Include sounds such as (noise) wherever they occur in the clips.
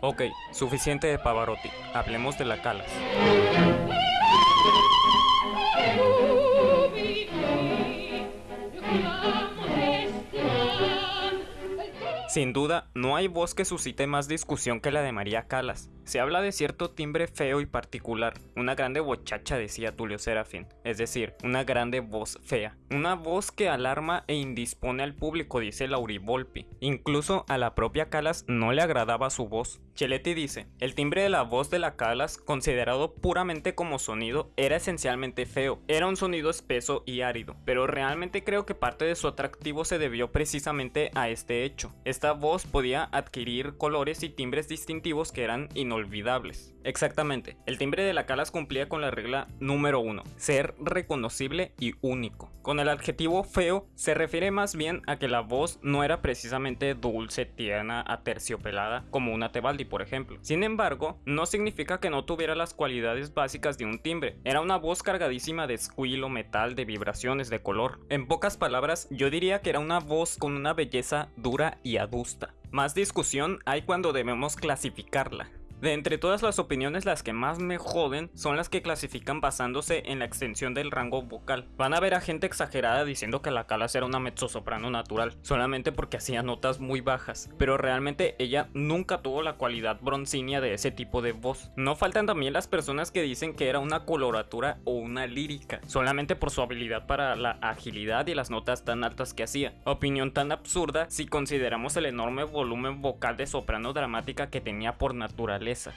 Ok, suficiente de Pavarotti. Hablemos de la Calas. Sin duda, no hay voz que suscite más discusión que la de María Calas. Se habla de cierto timbre feo y particular, una grande bochacha decía Tulio Serafín, es decir, una grande voz fea, una voz que alarma e indispone al público, dice Lauri Volpi. Incluso a la propia Calas no le agradaba su voz. Cheletti dice, el timbre de la voz de la Calas, considerado puramente como sonido, era esencialmente feo, era un sonido espeso y árido, pero realmente creo que parte de su atractivo se debió precisamente a este hecho. Esta voz podía adquirir colores y timbres distintivos que eran Exactamente, el timbre de la Calas cumplía con la regla número uno, ser reconocible y único. Con el adjetivo feo se refiere más bien a que la voz no era precisamente dulce, tierna, aterciopelada como una Tebaldi por ejemplo. Sin embargo, no significa que no tuviera las cualidades básicas de un timbre. Era una voz cargadísima de escuilo, metal, de vibraciones, de color. En pocas palabras, yo diría que era una voz con una belleza dura y adusta. Más discusión hay cuando debemos clasificarla. De entre todas las opiniones las que más me joden son las que clasifican basándose en la extensión del rango vocal. Van a ver a gente exagerada diciendo que la Calas era una mezzosoprano natural, solamente porque hacía notas muy bajas, pero realmente ella nunca tuvo la cualidad broncínea de ese tipo de voz. No faltan también las personas que dicen que era una coloratura o una lírica, solamente por su habilidad para la agilidad y las notas tan altas que hacía. Opinión tan absurda si consideramos el enorme volumen vocal de soprano dramática que tenía por naturaleza fortaleza.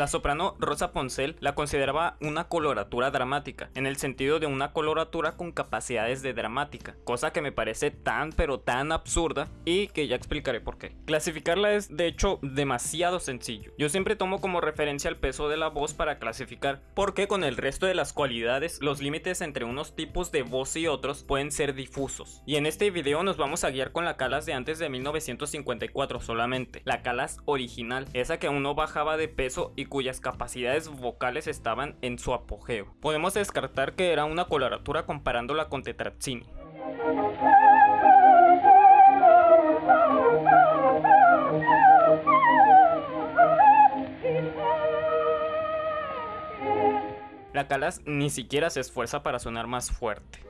La soprano Rosa Poncel la consideraba una coloratura dramática, en el sentido de una coloratura con capacidades de dramática, cosa que me parece tan pero tan absurda y que ya explicaré por qué. Clasificarla es de hecho demasiado sencillo. Yo siempre tomo como referencia el peso de la voz para clasificar, porque con el resto de las cualidades los límites entre unos tipos de voz y otros pueden ser difusos. Y en este video nos vamos a guiar con la Calas de antes de 1954 solamente, la Calas original, esa que aún no bajaba de peso y cuyas capacidades vocales estaban en su apogeo. Podemos descartar que era una coloratura comparándola con Tetrazzini. La Calas ni siquiera se esfuerza para sonar más fuerte.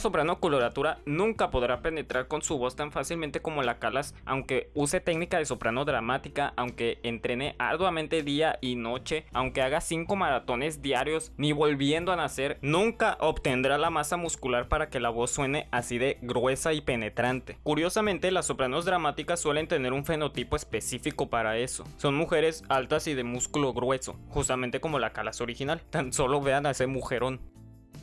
Soprano coloratura nunca podrá penetrar con su voz tan fácilmente como la Calas, aunque use técnica de soprano dramática, aunque entrene arduamente día y noche, aunque haga 5 maratones diarios, ni volviendo a nacer, nunca obtendrá la masa muscular para que la voz suene así de gruesa y penetrante. Curiosamente, las sopranos dramáticas suelen tener un fenotipo específico para eso. Son mujeres altas y de músculo grueso, justamente como la Calas original. Tan solo vean a ese mujerón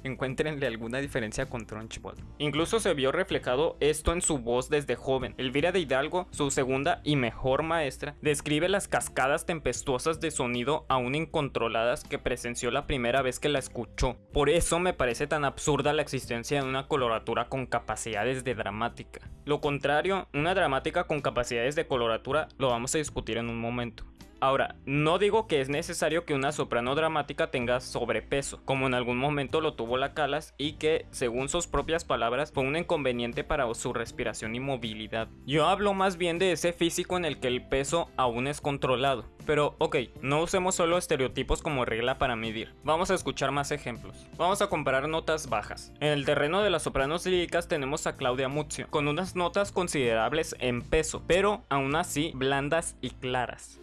encuéntrenle alguna diferencia con Trunchbull. Incluso se vio reflejado esto en su voz desde joven. Elvira de Hidalgo, su segunda y mejor maestra, describe las cascadas tempestuosas de sonido aún incontroladas que presenció la primera vez que la escuchó. Por eso me parece tan absurda la existencia de una coloratura con capacidades de dramática. Lo contrario, una dramática con capacidades de coloratura lo vamos a discutir en un momento. Ahora, no digo que es necesario que una soprano dramática tenga sobrepeso, como en algún momento lo tuvo la Calas y que, según sus propias palabras, fue un inconveniente para su respiración y movilidad. Yo hablo más bien de ese físico en el que el peso aún es controlado. Pero ok, no usemos solo estereotipos como regla para medir. Vamos a escuchar más ejemplos. Vamos a comparar notas bajas. En el terreno de las sopranos líricas tenemos a Claudia Muzio, con unas notas considerables en peso, pero aún así blandas y claras.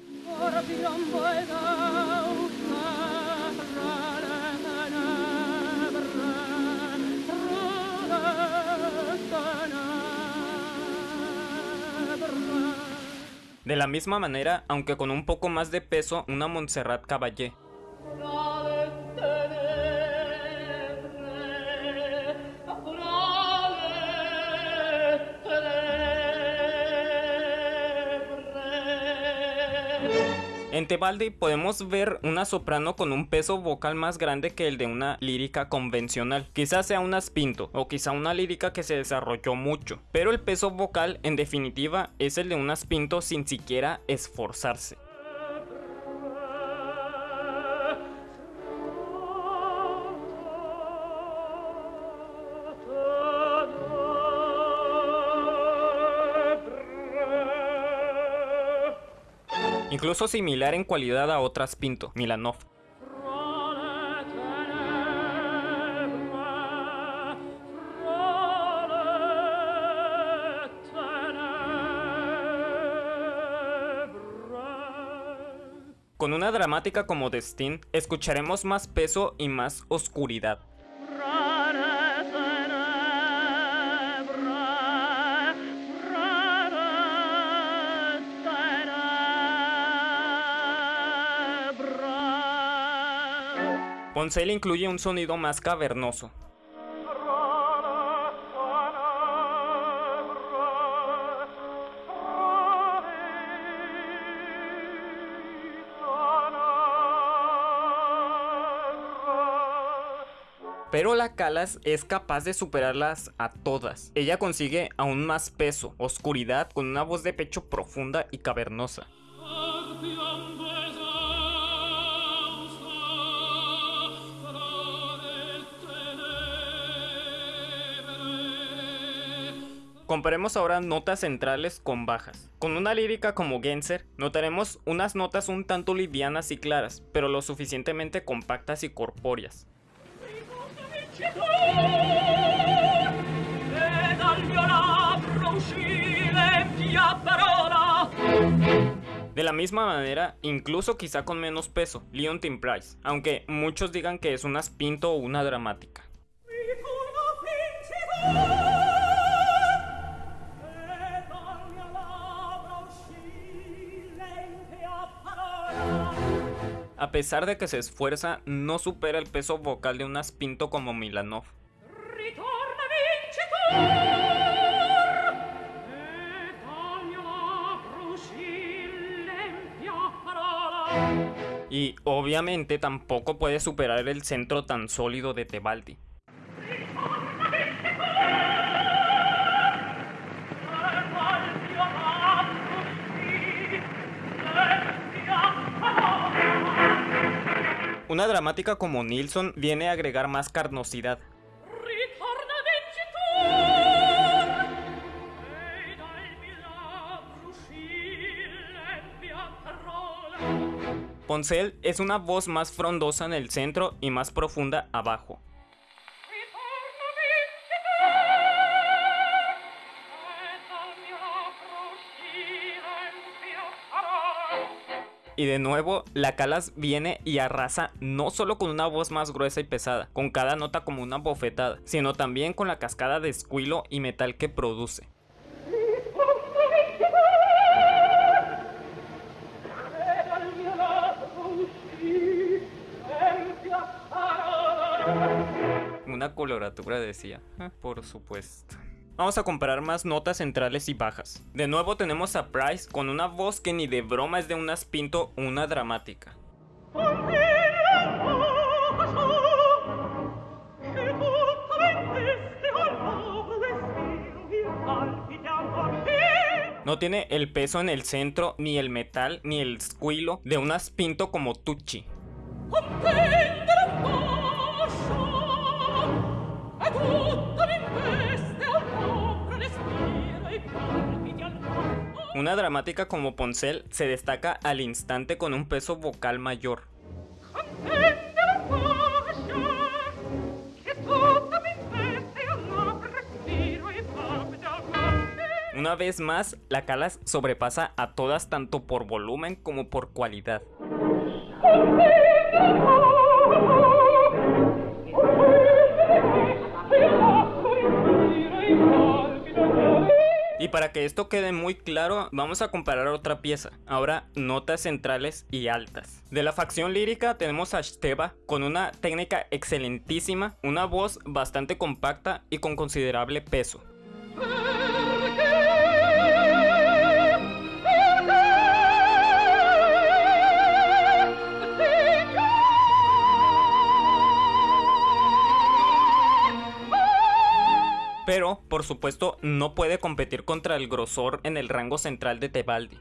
De la misma manera, aunque con un poco más de peso, una Montserrat Caballé. En Tebaldi podemos ver una soprano con un peso vocal más grande que el de una lírica convencional. Quizás sea una spinto o quizá una lírica que se desarrolló mucho, pero el peso vocal en definitiva es el de una spinto sin siquiera esforzarse. Incluso similar en cualidad a otras Pinto, Milanov. Con una dramática como Destin, escucharemos más peso y más oscuridad. Poncel incluye un sonido más cavernoso. Pero la Calas es capaz de superarlas a todas. Ella consigue aún más peso, oscuridad, con una voz de pecho profunda y cavernosa. Comparemos ahora notas centrales con bajas. Con una lírica como Genser, notaremos unas notas un tanto livianas y claras, pero lo suficientemente compactas y corpóreas. De la misma manera, incluso quizá con menos peso, Leontine Price, aunque muchos digan que es una spinto o una dramática. Pesar de que se esfuerza, no supera el peso vocal de un aspinto como Milanov. Y obviamente tampoco puede superar el centro tan sólido de Tebaldi. Una dramática como Nilsson viene a agregar más carnosidad. Poncel es una voz más frondosa en el centro y más profunda abajo. Y de nuevo, la Calas viene y arrasa no solo con una voz más gruesa y pesada, con cada nota como una bofetada, sino también con la cascada de escuilo y metal que produce. Una coloratura decía, ah, por supuesto. Vamos a comparar más notas centrales y bajas. De nuevo tenemos a Price con una voz que ni de broma es de un aspinto una dramática. No tiene el peso en el centro, ni el metal, ni el squilo de un aspinto como Tucci. Una dramática como Poncel se destaca al instante con un peso vocal mayor. Una vez más, la Calas sobrepasa a todas tanto por volumen como por cualidad. Para que esto quede muy claro, vamos a comparar otra pieza. Ahora, notas centrales y altas. De la facción lírica tenemos a Steva con una técnica excelentísima, una voz bastante compacta y con considerable peso. Pero por supuesto no puede competir contra el grosor en el rango central de Tebaldi.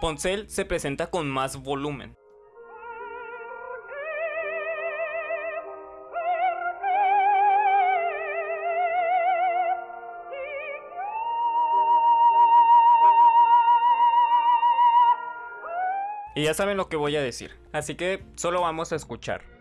Poncel se presenta con más volumen. Y ya saben lo que voy a decir, así que solo vamos a escuchar.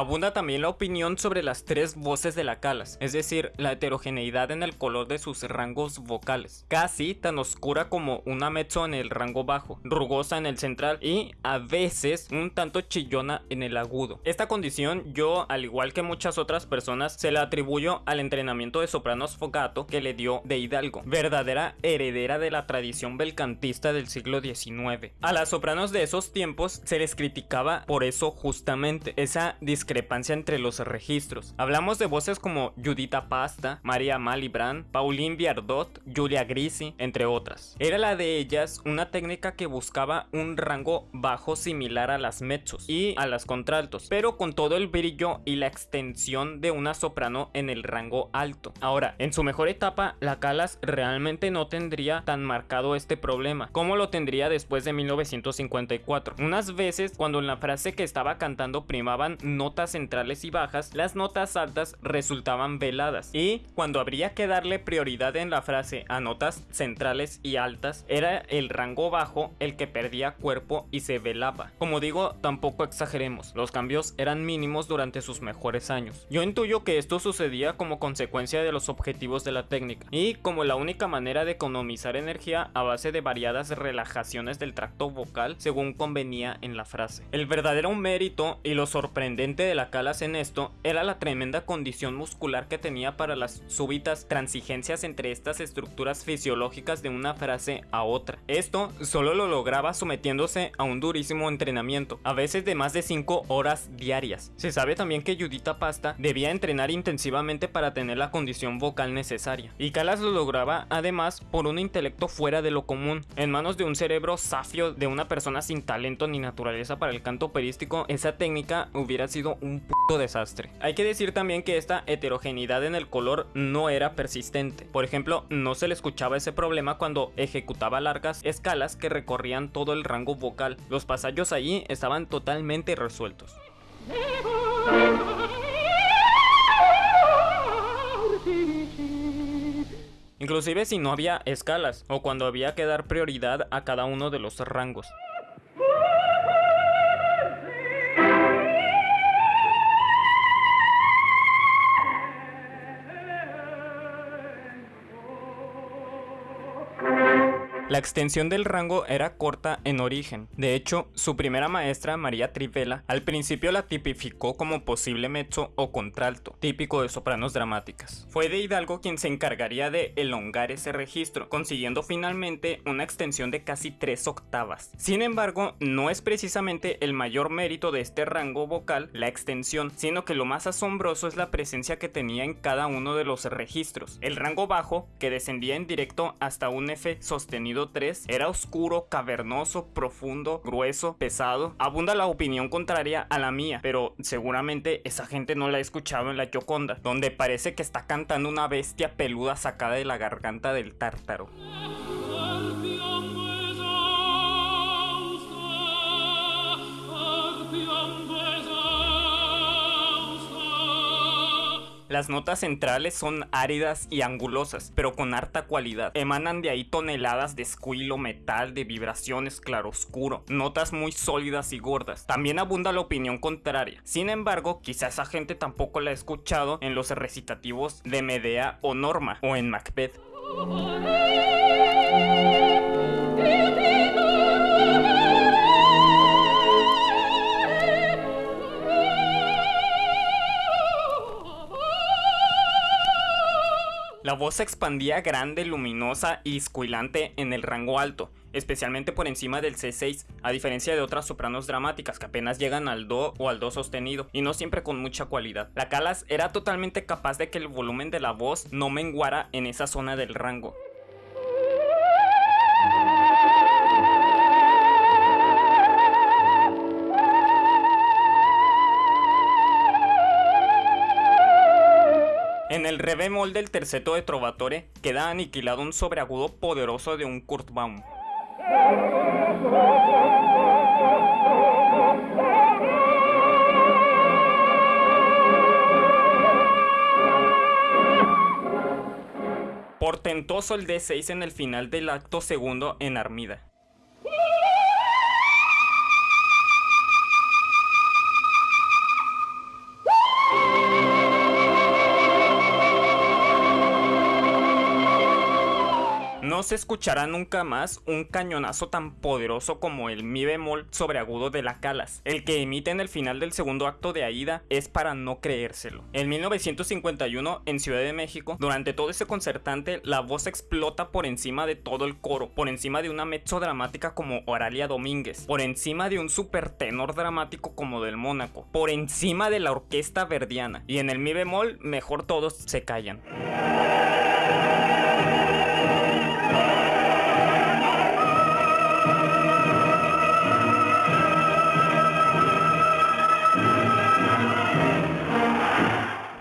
Abunda también la opinión sobre las tres voces de la Calas, es decir, la heterogeneidad en el color de sus rangos vocales, casi tan oscura como una mezzo en el rango bajo, rugosa en el central y a veces un tanto chillona en el agudo. Esta condición yo, al igual que muchas otras personas, se la atribuyo al entrenamiento de sopranos fogato que le dio de Hidalgo, verdadera heredera de la tradición belcantista del siglo XIX. A las sopranos de esos tiempos se les criticaba por eso justamente, esa discrepancia entre los registros. Hablamos de voces como Judita Pasta, María Malibran, Pauline Viardot, Julia Grisi, entre otras. Era la de ellas una técnica que buscaba un rango bajo similar a las mezzos y a las contraltos, pero con todo el brillo y la extensión de una soprano en el rango alto. Ahora, en su mejor etapa, la Calas realmente no tendría tan marcado este problema, como lo tendría después de 1954. Unas veces, cuando en la frase que estaba cantando primaban no centrales y bajas, las notas altas resultaban veladas. Y cuando habría que darle prioridad en la frase a notas centrales y altas, era el rango bajo el que perdía cuerpo y se velaba. Como digo, tampoco exageremos, los cambios eran mínimos durante sus mejores años. Yo intuyo que esto sucedía como consecuencia de los objetivos de la técnica y como la única manera de economizar energía a base de variadas relajaciones del tracto vocal según convenía en la frase. El verdadero mérito y lo sorprendente de la Calas en esto era la tremenda condición muscular que tenía para las súbitas transigencias entre estas estructuras fisiológicas de una frase a otra. Esto solo lo lograba sometiéndose a un durísimo entrenamiento, a veces de más de 5 horas diarias. Se sabe también que Judita Pasta debía entrenar intensivamente para tener la condición vocal necesaria. Y Calas lo lograba además por un intelecto fuera de lo común. En manos de un cerebro safio de una persona sin talento ni naturaleza para el canto operístico, esa técnica hubiera sido un puto desastre. Hay que decir también que esta heterogeneidad en el color no era persistente. Por ejemplo, no se le escuchaba ese problema cuando ejecutaba largas escalas que recorrían todo el rango vocal. Los pasallos allí estaban totalmente resueltos. Inclusive si no había escalas o cuando había que dar prioridad a cada uno de los rangos. La extensión del rango era corta en origen. De hecho, su primera maestra, María Trivela, al principio la tipificó como posible mezzo o contralto, típico de sopranos dramáticas. Fue de Hidalgo quien se encargaría de elongar ese registro, consiguiendo finalmente una extensión de casi 3 octavas. Sin embargo, no es precisamente el mayor mérito de este rango vocal la extensión, sino que lo más asombroso es la presencia que tenía en cada uno de los registros. El rango bajo, que descendía en directo hasta un F sostenido 3 era oscuro, cavernoso, profundo, grueso, pesado. Abunda la opinión contraria a la mía, pero seguramente esa gente no la ha escuchado en la Gioconda, donde parece que está cantando una bestia peluda sacada de la garganta del tártaro. Las notas centrales son áridas y angulosas, pero con harta cualidad. Emanan de ahí toneladas de escuilo, metal, de vibraciones claroscuro, notas muy sólidas y gordas. También abunda la opinión contraria. Sin embargo, quizá esa gente tampoco la ha escuchado en los recitativos de Medea o Norma, o en Macbeth. La voz se expandía grande, luminosa y escuilante en el rango alto, especialmente por encima del C6, a diferencia de otras sopranos dramáticas que apenas llegan al Do o al Do sostenido, y no siempre con mucha cualidad. La Calas era totalmente capaz de que el volumen de la voz no menguara en esa zona del rango. En el re bemol del terceto de Trovatore queda aniquilado un sobreagudo poderoso de un Kurt Baum. Portentoso el D6 en el final del acto segundo en Armida. No se escuchará nunca más un cañonazo tan poderoso como el mi bemol sobreagudo de la Calas. El que emite en el final del segundo acto de Aida es para no creérselo. En 1951, en Ciudad de México, durante todo ese concertante, la voz explota por encima de todo el coro, por encima de una mezzo dramática como Oralia Domínguez, por encima de un super tenor dramático como del Mónaco, por encima de la orquesta verdiana. Y en el mi bemol, mejor todos se callan.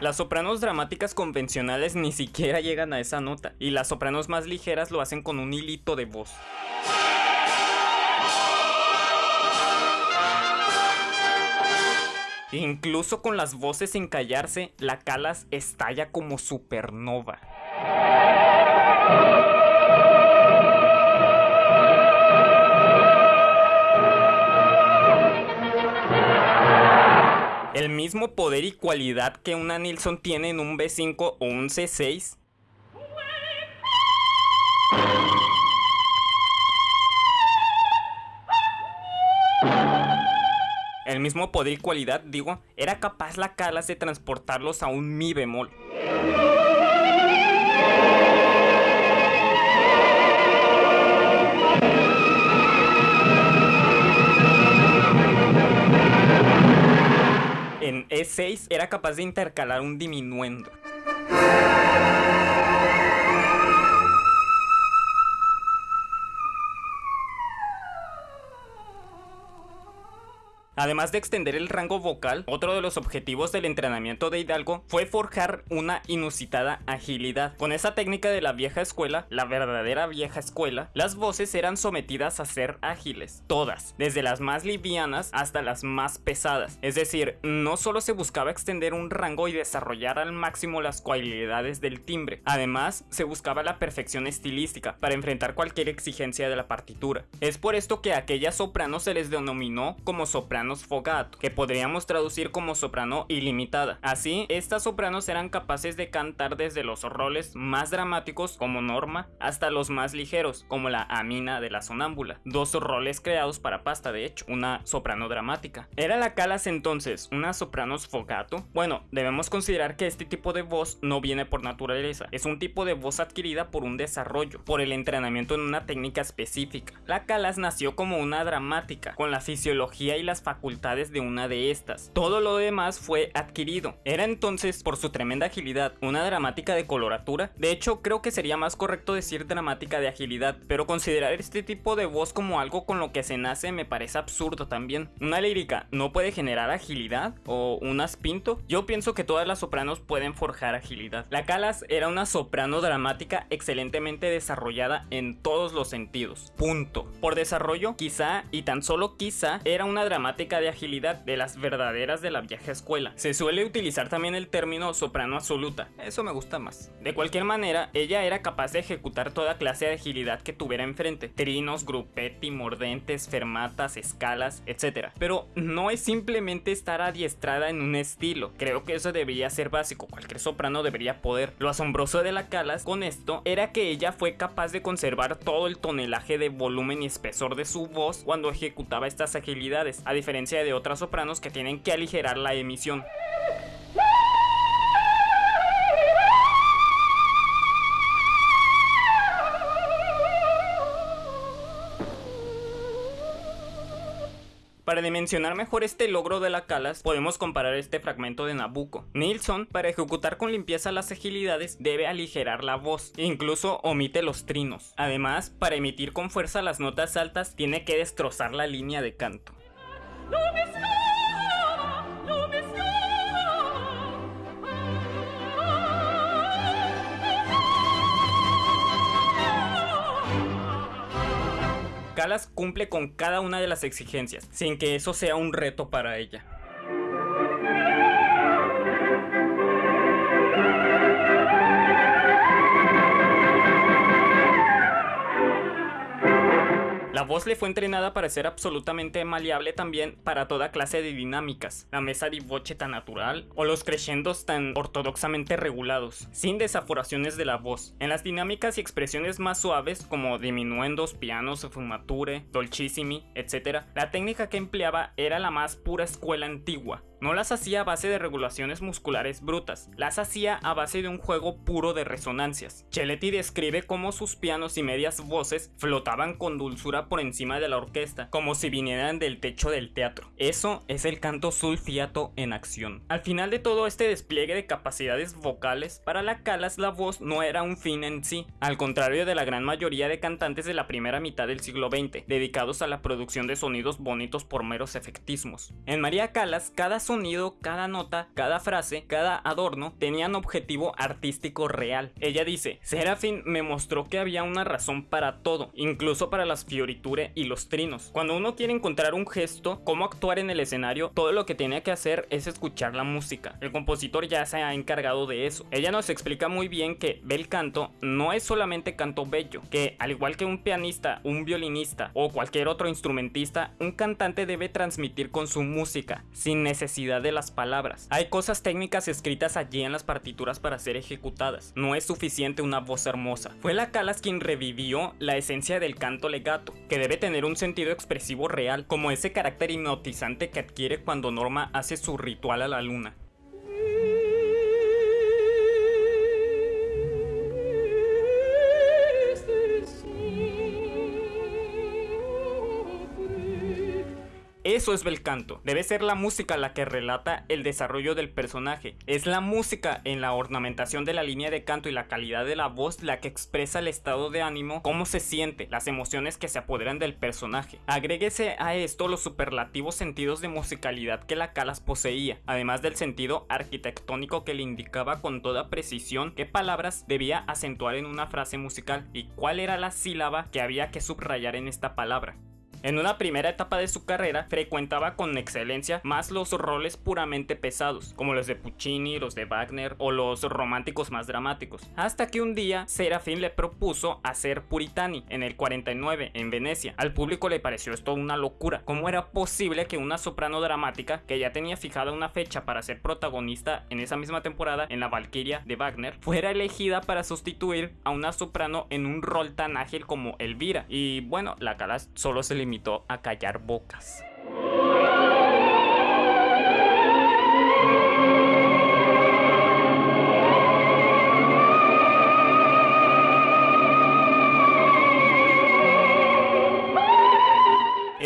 Las sopranos dramáticas convencionales ni siquiera llegan a esa nota, y las sopranos más ligeras lo hacen con un hilito de voz. Incluso con las voces sin callarse, la Calas estalla como supernova. El mismo poder y cualidad que una Nilsson tiene en un B5 o un C6. El mismo poder y cualidad, digo, era capaz la Calas de transportarlos a un Mi bemol. E6 era capaz de intercalar un diminuendo. Además de extender el rango vocal, otro de los objetivos del entrenamiento de Hidalgo fue forjar una inusitada agilidad. Con esa técnica de la vieja escuela, la verdadera vieja escuela, las voces eran sometidas a ser ágiles, todas, desde las más livianas hasta las más pesadas. Es decir, no solo se buscaba extender un rango y desarrollar al máximo las cualidades del timbre, además se buscaba la perfección estilística para enfrentar cualquier exigencia de la partitura. Es por esto que a aquellas sopranos se les denominó como sopranos fogato, que podríamos traducir como soprano ilimitada. Así, estas sopranos eran capaces de cantar desde los roles más dramáticos como Norma hasta los más ligeros como la Amina de la sonámbula, dos roles creados para pasta de hecho, una soprano dramática. ¿Era la Calas entonces una soprano fogato? Bueno, debemos considerar que este tipo de voz no viene por naturaleza, es un tipo de voz adquirida por un desarrollo, por el entrenamiento en una técnica específica. La Calas nació como una dramática, con la fisiología y las facultades facultades de una de estas. Todo lo demás fue adquirido. Era entonces, por su tremenda agilidad, una dramática de coloratura. De hecho, creo que sería más correcto decir dramática de agilidad, pero considerar este tipo de voz como algo con lo que se nace me parece absurdo también. Una lírica no puede generar agilidad o un aspinto. Yo pienso que todas las sopranos pueden forjar agilidad. La Calas era una soprano dramática excelentemente desarrollada en todos los sentidos. Punto. Por desarrollo, quizá y tan solo quizá era una dramática de agilidad de las verdaderas de la vieja escuela. Se suele utilizar también el término soprano absoluta, eso me gusta más. De cualquier manera, ella era capaz de ejecutar toda clase de agilidad que tuviera enfrente, trinos, gruppetti, mordentes, fermatas, escalas, etc. Pero no es simplemente estar adiestrada en un estilo, creo que eso debería ser básico, cualquier soprano debería poder. Lo asombroso de la Calas con esto era que ella fue capaz de conservar todo el tonelaje de volumen y espesor de su voz cuando ejecutaba estas agilidades, a diferencia de otras sopranos que tienen que aligerar la emisión. Para dimensionar mejor este logro de la Calas, podemos comparar este fragmento de Nabucco. Nilsson, para ejecutar con limpieza las agilidades, debe aligerar la voz, e incluso omite los trinos. Además, para emitir con fuerza las notas altas, tiene que destrozar la línea de canto. Calas cumple con cada una de las exigencias, sin que eso sea un reto para ella. La voz le fue entrenada para ser absolutamente maleable también para toda clase de dinámicas, la mesa de voce tan natural o los crescendos tan ortodoxamente regulados, sin desaforaciones de la voz. En las dinámicas y expresiones más suaves como diminuendos, pianos, fumature, dolcissimi, etc., la técnica que empleaba era la más pura escuela antigua, no las hacía a base de regulaciones musculares brutas, las hacía a base de un juego puro de resonancias. Chelletti describe cómo sus pianos y medias voces flotaban con dulzura por encima de la orquesta, como si vinieran del techo del teatro. Eso es el canto sulfiato en acción. Al final de todo este despliegue de capacidades vocales, para la Calas la voz no era un fin en sí, al contrario de la gran mayoría de cantantes de la primera mitad del siglo XX, dedicados a la producción de sonidos bonitos por meros efectismos. En María Calas, cada sonido, cada nota, cada frase, cada adorno tenían objetivo artístico real. Ella dice, Serafín me mostró que había una razón para todo, incluso para las fioriture y los trinos. Cuando uno quiere encontrar un gesto, cómo actuar en el escenario, todo lo que tiene que hacer es escuchar la música. El compositor ya se ha encargado de eso. Ella nos explica muy bien que bel canto no es solamente canto bello, que al igual que un pianista, un violinista o cualquier otro instrumentista, un cantante debe transmitir con su música, sin necesidad de las palabras. Hay cosas técnicas escritas allí en las partituras para ser ejecutadas. No es suficiente una voz hermosa. Fue la Calas quien revivió la esencia del canto legato, que debe tener un sentido expresivo real, como ese carácter hipnotizante que adquiere cuando Norma hace su ritual a la luna. Eso es bel canto. Debe ser la música la que relata el desarrollo del personaje. Es la música en la ornamentación de la línea de canto y la calidad de la voz la que expresa el estado de ánimo, cómo se siente, las emociones que se apoderan del personaje. Agréguese a esto los superlativos sentidos de musicalidad que la Calas poseía, además del sentido arquitectónico que le indicaba con toda precisión qué palabras debía acentuar en una frase musical y cuál era la sílaba que había que subrayar en esta palabra. En una primera etapa de su carrera, frecuentaba con excelencia más los roles puramente pesados, como los de Puccini, los de Wagner o los románticos más dramáticos, hasta que un día Serafín le propuso hacer Puritani en el 49 en Venecia. Al público le pareció esto una locura. ¿Cómo era posible que una soprano dramática, que ya tenía fijada una fecha para ser protagonista en esa misma temporada en la Valquiria de Wagner, fuera elegida para sustituir a una soprano en un rol tan ágil como Elvira? Y bueno, la Calas solo se limitó a callar bocas.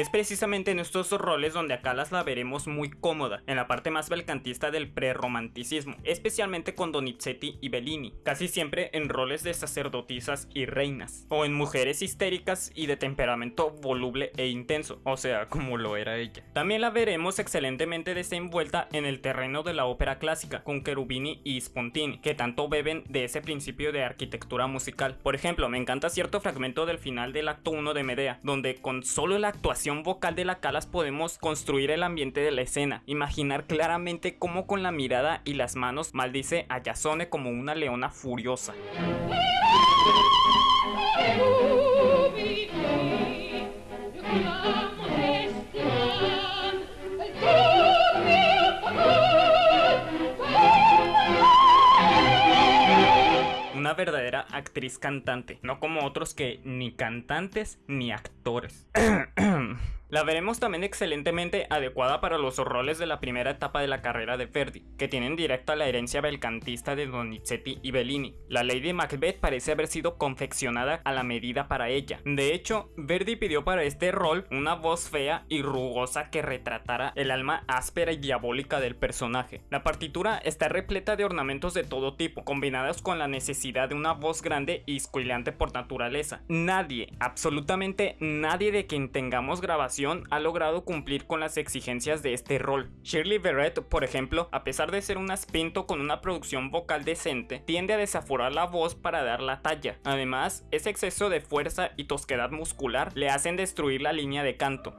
Es precisamente en estos roles donde a Calas la veremos muy cómoda, en la parte más belcantista del prerromanticismo, especialmente con Donizetti y Bellini, casi siempre en roles de sacerdotisas y reinas, o en mujeres histéricas y de temperamento voluble e intenso, o sea, como lo era ella. También la veremos excelentemente desenvuelta en el terreno de la ópera clásica, con Cherubini y Spontini, que tanto beben de ese principio de arquitectura musical. Por ejemplo, me encanta cierto fragmento del final del acto 1 de Medea, donde con solo la actuación vocal de la Calas podemos construir el ambiente de la escena, imaginar claramente cómo con la mirada y las manos maldice a Yasone como una leona furiosa. Una verdadera actriz cantante, no como otros que ni cantantes ni actores. (clears throat) La veremos también excelentemente adecuada para los roles de la primera etapa de la carrera de Verdi, que tienen directa la herencia belcantista de Donizetti y Bellini. La Lady Macbeth parece haber sido confeccionada a la medida para ella. De hecho, Verdi pidió para este rol una voz fea y rugosa que retratara el alma áspera y diabólica del personaje. La partitura está repleta de ornamentos de todo tipo, combinados con la necesidad de una voz grande y escuilante por naturaleza. Nadie, absolutamente nadie de quien tengamos grabación ha logrado cumplir con las exigencias de este rol. Shirley Verrett, por ejemplo, a pesar de ser un aspinto con una producción vocal decente, tiende a desaforar la voz para dar la talla. Además, ese exceso de fuerza y tosquedad muscular le hacen destruir la línea de canto.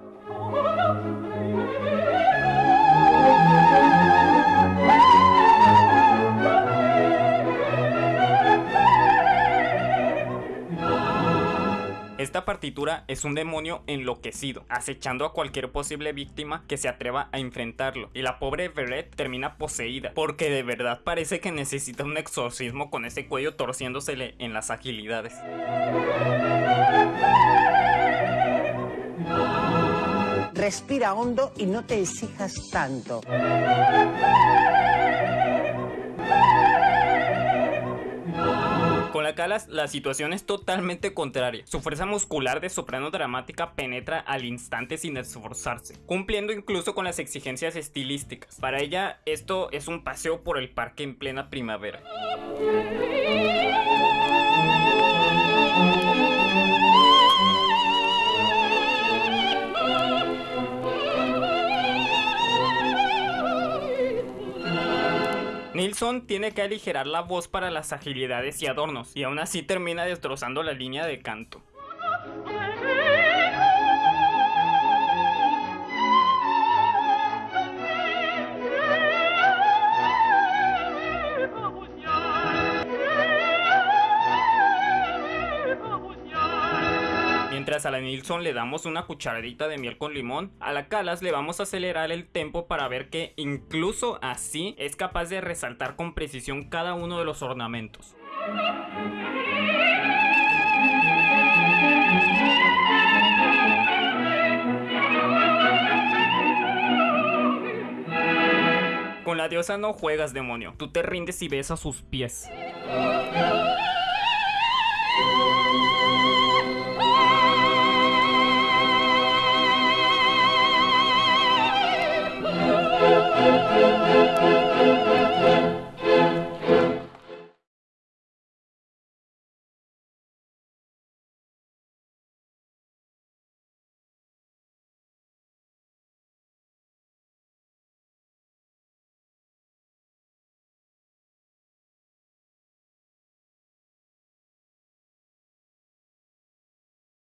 Esta partitura es un demonio enloquecido, acechando a cualquier posible víctima que se atreva a enfrentarlo, y la pobre Verette termina poseída, porque de verdad parece que necesita un exorcismo con ese cuello torciéndosele en las agilidades. Respira hondo y no te exijas tanto. Con la Calas la situación es totalmente contraria. Su fuerza muscular de soprano dramática penetra al instante sin esforzarse, cumpliendo incluso con las exigencias estilísticas. Para ella esto es un paseo por el parque en plena primavera. Nilsson tiene que aligerar la voz para las agilidades y adornos, y aún así termina destrozando la línea de canto. A la Nilsson le damos una cucharadita de miel con limón, a la Calas le vamos a acelerar el tempo para ver que incluso así es capaz de resaltar con precisión cada uno de los ornamentos. Con la diosa no juegas, demonio. Tú te rindes y ves a sus pies.